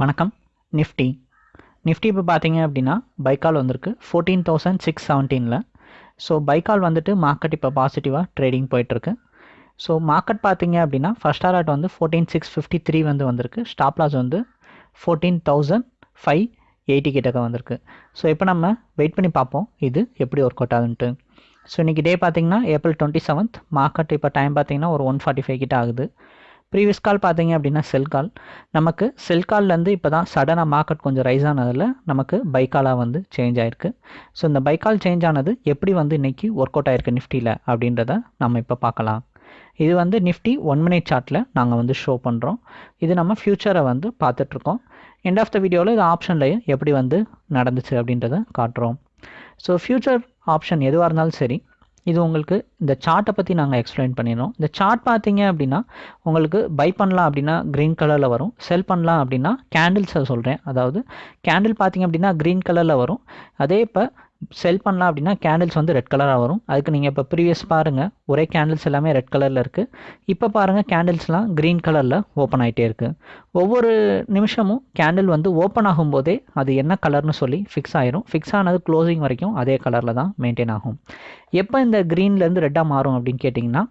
வணக்கம். Nifty. Nifty இப்போ பார்த்தீங்க அப்படின்னா பைக்கால் வந்திருக்கு. ஃபோர்டீன் தௌசண்ட் சிக்ஸ் செவன்டீனில் ஸோ பைக்கால் வந்துட்டு மார்க்கெட் இப்போ பாசிட்டிவாக ட்ரேடிங் போயிட்டுருக்கு. ஸோ மார்க்கெட் பார்த்தீங்க அப்படின்னா ஃபஸ்ட் ஆர்ட் வந்து ஃபோர்டீன் சிக்ஸ் ஃபிஃப்டி த்ரீ வந்து வந்திருக்கு. ஸ்டாப் லாஸ் வந்து ஃபோர்டீன் தௌசண்ட் ஃபைவ் எயிட்டி கிட்டக்க வந்திருக்கு. ஸோ இப்போ நம்ம வெயிட் பண்ணி பார்ப்போம். இது எப்படி ஒர்க் அவுட் ஆகுதுன்ட்டு ஸோ இன்றைக்கி டே பார்த்தீங்கன்னா ஏப்ரல் டுவெண்ட்டி செவன்த் மார்க்கெட் இப்போ டைம் பார்த்தீங்கன்னா ஒரு ஒன் ஃபார்ட்டி ஃபைவ் கிட்ட ஆகுது. ப்ரீவியஸ் கால் பார்த்தீங்க அப்படின்னா செல் கால் நமக்கு செல் கால்லேருந்து இப்போ தான் சடனாக மார்க்கெட் கொஞ்சம் ரைஸ் ஆனதில் நமக்கு பைக்காலாக வந்து சேஞ்ச் ஆயிருக்கு. ஸோ இந்த பைக்கால் சேஞ்ச் ஆனது எப்படி வந்து இன்றைக்கி ஒர்க் அவுட் ஆயிருக்கு நிஃப்டியில் அப்படின்றத நம்ம இப்போ பார்க்கலாம். இது வந்து நிஃப்டி ஒன் மினிட் சார்ட்டில் நாங்கள் வந்து ஷோ பண்ணுறோம் இது நம்ம ஃப்யூச்சரை வந்து பார்த்துட்ருக்கோம். எண்ட் ஆஃப் த வீடியோவில் இது ஆப்ஷன்லேயே எப்படி வந்து நடந்துச்சு அப்படின்றத காட்டுறோம். ஸோ ஃப்யூச்சர் ஆப்ஷன் எதுவாக இருந்தாலும் சரி இது உங்களுக்கு இந்த சார்ட்டை பற்றி நாங்கள் எக்ஸ்பிளைன் பண்ணிடுறோம். இந்த சார்ட் பார்த்தீங்க அப்படின்னா உங்களுக்கு பை பண்ணலாம் அப்படின்னா க்ரீன் கலரில் வரும். செல் பண்ணலாம் அப்படின்னா கேண்டில்ஸை சொல்கிறேன் அதாவது கேண்டில் பார்த்தீங்க அப்படின்னா க்ரீன் கலரில் வரும். அதே இப்போ செல் பண்ணலாம் அப்படின்னா கேண்டில்ஸ் வந்து ரெட் கலராக வரும். அதுக்கு நீங்கள் இப்போ ப்ரீவியஸ் பாருங்கள் ஒரே கேண்டில்ஸ் எல்லாமே ரெட் கலரில் இருக்குது இப்போ பாருங்கள் கேண்டில்ஸ்லாம் க்ரீன் கலரில் ஓப்பன் ஆகிட்டே இருக்குது ஒவ்வொரு நிமிஷமும் கேண்டில் வந்து ஓப்பன் ஆகும்போதே அது என்ன கலர்னு சொல்லி ஃபிக்ஸ் ஆயிரும். ஃபிக்ஸ் ஆனது க்ளோசிங் வரைக்கும் அதே கலரில் தான் மெயின்டைன் ஆகும். எப்போ இந்த க்ரீன்லேருந்து ரெட்டாக மாறும் அப்படின்னு கேட்டிங்கன்னா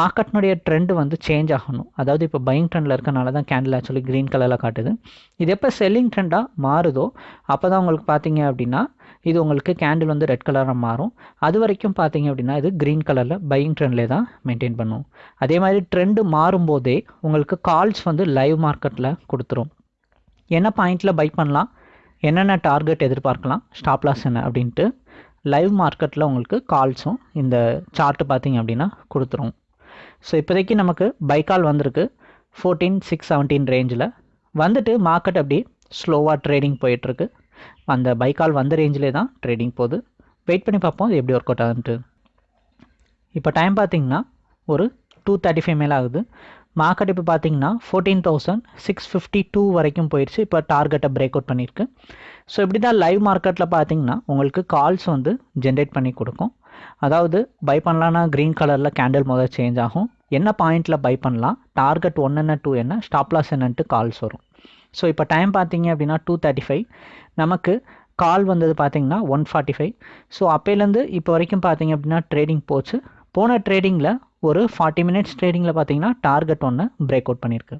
மார்க்கெட்னுடைய ட்ரெண்டு வந்து சேஞ்ச் ஆகணும். அதாவது இப்போ பையிங் ட்ரெண்டில் இருக்கனால தான் கேண்டில் ஆக்சுவலி க்ரீன் கலரில் காட்டுது. இது எப்போ செல்லிங் ட்ரெண்டாக மாறுதோ அப்போ தான் உங்களுக்கு பார்த்தீங்க அப்படின்னா இது உங்களுக்கு கேண்டில் வந்து ரெட் கலராக மாறும். அது வரைக்கும் பார்த்தீங்க அப்படின்னா இது க்ரீன் கலரில் பையிங் ட்ரெண்ட்லேயே தான் மெயின்டைன் பண்ணும். அதே மாதிரி ட்ரெண்டு மாறும்போதே உங்களுக்கு கால்ஸ் வந்து லைவ் மார்க்கெட்டில் கொடுத்துரும். என்ன பாயிண்டில் பை பண்ணலாம்? என்னென்ன டார்கெட் எதிர்பார்க்கலாம்? ஸ்டாப் லாஸ் என்ன அப்படின்ட்டு லைவ் மார்க்கெட்டில் உங்களுக்கு கால்ஸும் இந்த சார்ட்டு பார்த்தீங்க அப்படின்னா கொடுத்துரும். ஸோ இப்போதைக்கு நமக்கு பை கால் வந்திருக்கு. ஃபோர்டீன் சிக்ஸ் செவன்டீன் ரேஞ்சில் வந்துட்டு மார்க்கெட் அப்படி ஸ்லோவாக ட்ரேடிங் போயிட்டுருக்கு. அந்த பைக்கால் வந்த ரேஞ்சிலே தான் ட்ரேடிங் போகுது. வெயிட் பண்ணி பார்ப்போம் அது எப்படி ஒர்க் அவுட் ஆகுதுன்ட்டு இப்போ டைம் பார்த்திங்கன்னா ஒரு டூ தேர்ட்டி ஃபைவ் மேலே ஆகுது. மார்க்கெட் இப்போ பார்த்தீங்கன்னா fourteen thousand six fifty two வரைக்கும் போயிடுச்சு. இப்போ டார்கெட்டை பிரேக் அவுட் பண்ணியிருக்கு. ஸோ இப்படி தான் லைவ் மார்க்கெட்டில் பார்த்தீங்கன்னா உங்களுக்கு கால்ஸ் வந்து ஜென்ரேட் பண்ணி கொடுக்கும். அதாவது பை பண்ணலான்னா க்ரீன் கலரில் கேண்டில் முதல் சேஞ்ச் ஆகும். என்ன பாயிண்ட்டில் பை பண்ணலாம்? டார்கெட் ஒன் என்ன டூ என்ன? ஸ்டாப்லாஸ் என்னன்ட்டு கால்ஸ் வரும். ஸோ இப்போ டைம் பார்த்தீங்க அப்படின்னா டூ தேர்ட்டி ஃபைவ் நமக்கு கால் வந்தது பார்த்தீங்கன்னா ஒன் ஃபார்ட்டி ஃபைவ் ஸோ அப்போலேருந்து இப்போ வரைக்கும் பார்த்தீங்க அப்படின்னா ட்ரேடிங் போச்சு. போன ட்ரேடிங்கில் ஒரு ஃபார்ட்டி மினிட்ஸ் ட்ரேடிங்கில் பார்த்தீங்கன்னா டார்கெட் ஒன்று பிரேக் அவுட் பண்ணியிருக்கு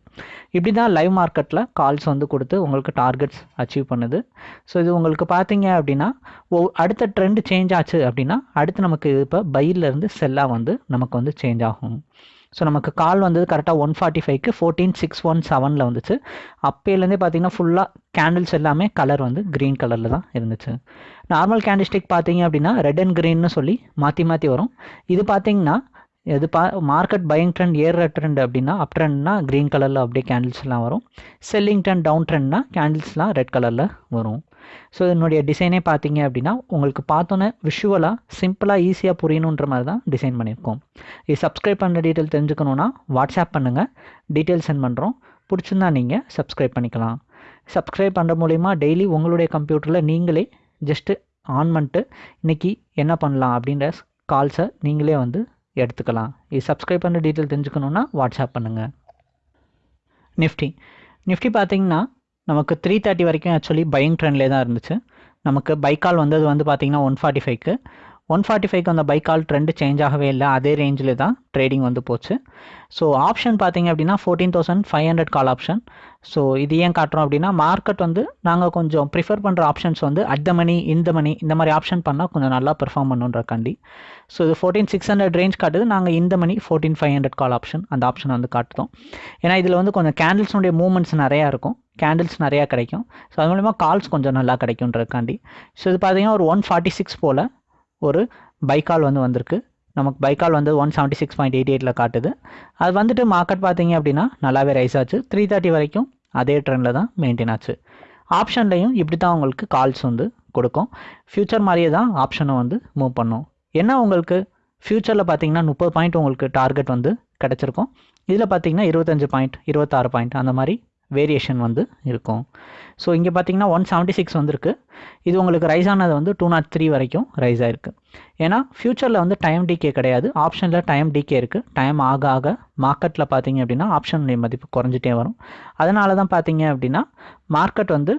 இப்படி தான் லைவ் மார்க்கெட்டில் கால்ஸ் வந்து கொடுத்து உங்களுக்கு டார்கெட்ஸ் அச்சீவ் பண்ணுது. ஸோ இது உங்களுக்கு பார்த்தீங்க அப்படின்னா ஓ அடுத்த ட்ரெண்ட் சேஞ்ச் ஆச்சு அப்படின்னா அடுத்து நமக்கு இப்போ பையிலேருந்து செல்லாக வந்து நமக்கு வந்து சேஞ்ச் ஆகும். ஸோ நமக்கு கால் வந்தது கரெக்டாக ஒன் ஃபார்ட்டி ஃபைவ்க்கு ஃபோர்டீன் சிக்ஸ் ஒன் செவனில் வந்துச்சு. அப்போலேருந்தே பார்த்தீங்கன்னா ஃபுல்லாக கேண்டில்ஸ் எல்லாமே கலர் வந்து க்ரீன் கலரில் தான் இருந்துச்சு. நார்மல் கேண்டில்ஸ்டிக் பார்த்தீங்க அப்படின்னா ரெட் அண்ட் க்ரீன்னு சொல்லி மாற்றி மாற்றி வரும். இது பார்த்தீங்கன்னா இது பா மார்க்கெட் பையிங் ட்ரெண்ட் ஏறுற ட்ரெண்ட் அப்படின்னா அப் ட்ரெண்ட்னா க்ரீன் கலரில் அப்படியே கேண்டில்ஸ்லாம் வரும். செல்லிங் ட்ரெண்ட் டவுன் ட்ரெண்ட்னா கேண்டில்ஸ்லாம் ரெட் கலரில் வரும். ஸோ இதனுடைய டிசைனே பார்த்தீங்க அப்படின்னா உங்களுக்கு பார்த்தோன்னே விஷுவலாக சிம்பிளாக ஈஸியாக புரியணுன்ற மாதிரி தான் டிசைன் பண்ணியிருக்கோம். இது சப்ஸ்கிரைப் பண்ணுற டீட்டெயில் தெரிஞ்சுக்கணுன்னா வாட்ஸ்அப் பண்ணுங்கள் டீட்டெயில் சென்ட் பண்ணுறோம் பிடிச்சிருந்தா நீங்கள் சப்ஸ்கிரைப் பண்ணிக்கலாம். சப்ஸ்கிரைப் பண்ணுற மூலிமா டெய்லி உங்களுடைய கம்ப்யூட்டரில் நீங்களே ஜஸ்ட்டு ஆன் பண்ணிட்டு இன்றைக்கி என்ன பண்ணலாம் அப்படின்ற கால்ஸை நீங்களே வந்து எடுத்துக்கலாம். இது சப்ஸ்கிரைப் பண்ணுற டீட்டெயில் தெரிஞ்சுக்கணுன்னா வாட்ஸ்அப் பண்ணுங்கள் நிஃப்டி நிஃப்டி பார்த்தீங்கன்னா நமக்கு த்ரீ தேர்ட்டி வரைக்கும் ஆக்சுவலி பையிங் ட்ரெண்ட்லேயே தான் இருந்துச்சு. நமக்கு பைக்கால் வந்தது வந்து பார்த்திங்கன்னா ஒன் ஃபார்ட்டி ஃபைவ்க்கு ஒன் ஃபார்ட்டி ஃபைவ்க்கு அந்த பைக்கால் ட்ரெண்டு சேஞ்ச் ஆகவே இல்லை. அதே ரேஞ்சில் தான் ட்ரேடிங் வந்து போச்சு. ஸோ ஆப்ஷன் பார்த்தீங்க அப்படின்னா fourteen thousand five hundred call option so இது ஏன் காட்டுறோம் அப்படின்னா மார்க்கெட் வந்து நாங்கள் கொஞ்சம் ப்ரிஃபர் பண்ணுற ஆப்ஷன்ஸ் வந்து அட் த மணி இந்த மணி இந்த மாதிரி ஆப்ஷன் பண்ணால் கொஞ்சம் நல்லா பெர்ஃபார்ம் பண்ணுன்றக்காண்டி. ஸோ இது ஃபோர்டீன் சிக்ஸ் ஹண்ட்ரட் ரேஞ்ச் காட்டுது. நாங்கள் இந்த மணி fourteen five hundred call option அந்த ஆப்ஷன் வந்து காட்டுதோம். ஏன்னா இதில் வந்து கொஞ்சம் கேண்டில்ஸ்னுடைய மூவ்மெண்ட்ஸ் நிறையா இருக்கும். கேண்டில்ஸ் நிறையா கிடைக்கும். ஸோ அது மூலிமா கால்ஸ் கொஞ்சம் நல்லா கிடைக்குன்றதுக்காண்டி ஸோ இது பார்த்தீங்கன்னா ஒரு ஒன் ஃபார்ட்டி சிக்ஸ் போல் ஒரு பைக்கால் வந்து வந்திருக்கு. நமக்கு பைக்கால் வந்து one seventy six point eight எயிட்டில் காட்டுது. அது வந்துட்டு மார்க்கெட் பார்த்தீங்க அப்படின்னா நல்லாவே ரைஸ் ஆச்சு. த்ரீ தேர்ட்டி வரைக்கும் அதே ட்ரெண்டில் தான் மெயின்டைன் ஆச்சு. ஆப்ஷன்லையும் இப்படி தான் உங்களுக்கு கால்ஸ் வந்து கொடுக்கும். ஃப்யூச்சர் மாதிரியே தான் ஆப்ஷனை வந்து மூவ் பண்ணும். என்ன உங்களுக்கு ஃப்யூச்சரில் பார்த்தீங்கன்னா முப்பது பாயிண்ட் உங்களுக்கு டார்கெட் வந்து கிடச்சிருக்கும். இதில் பார்த்தீங்கன்னா இருபத்தஞ்சு பாயிண்ட் இருபத்தாறு பாயிண்ட் அந்த மாதிரி வேரியேஷன் வந்து இருக்கும். ஸோ இங்கே பார்த்தீங்கன்னா ஒன் செவன்ட்டி சிக்ஸ் வந்திருக்கு. இது உங்களுக்கு ரைஸ் ஆனது வந்து டூ நாட் த்ரீ வரைக்கும் ரைஸ் ஆயிருக்கு. ஏன்னா ஃப்யூச்சரில் வந்து டைம் டிகே கிடையாது. ஆப்ஷனில் டைம் டிகே இருக்குது டைம் ஆக ஆக மார்க்கெட்டில் பார்த்தீங்க அப்படின்னா ஆப்ஷன் மதிப்பு குறைஞ்சிட்டே வரும். அதனால தான் பார்த்தீங்க அப்படின்னா மார்க்கெட் வந்து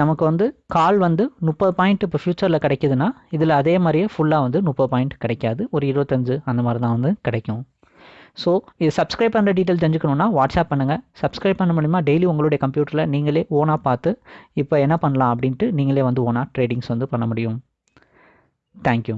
நமக்கு வந்து கால் வந்து முப்பது பாயிண்ட் இப்போ ஃப்யூச்சரில் கிடைக்குதுன்னா இதில் அதே மாதிரியே ஃபுல்லாக வந்து முப்பது பாயிண்ட் கிடைக்காது. ஒரு இருபத்தஞ்சு அந்த மாதிரி தான் வந்து கிடைக்கும். ஸோ இது சப்ஸ்கிரைப் பண்ணுற டீட்டெயில் தெரிஞ்சுக்கணுன்னா வாட்ஸ்அப் பண்ணுங்கள் சப்ஸ்கிரைப் பண்ண மூலிமா டெய்லி உங்களுடைய கம்ப்யூட்டரில் நீங்களே ஓனாக பார்த்து இப்போ என்ன பண்ணலாம் அப்படின்ட்டு நீங்களே வந்து ஓனாக ட்ரேடிங்ஸ் வந்து பண்ண முடியும். தேங்க்யூ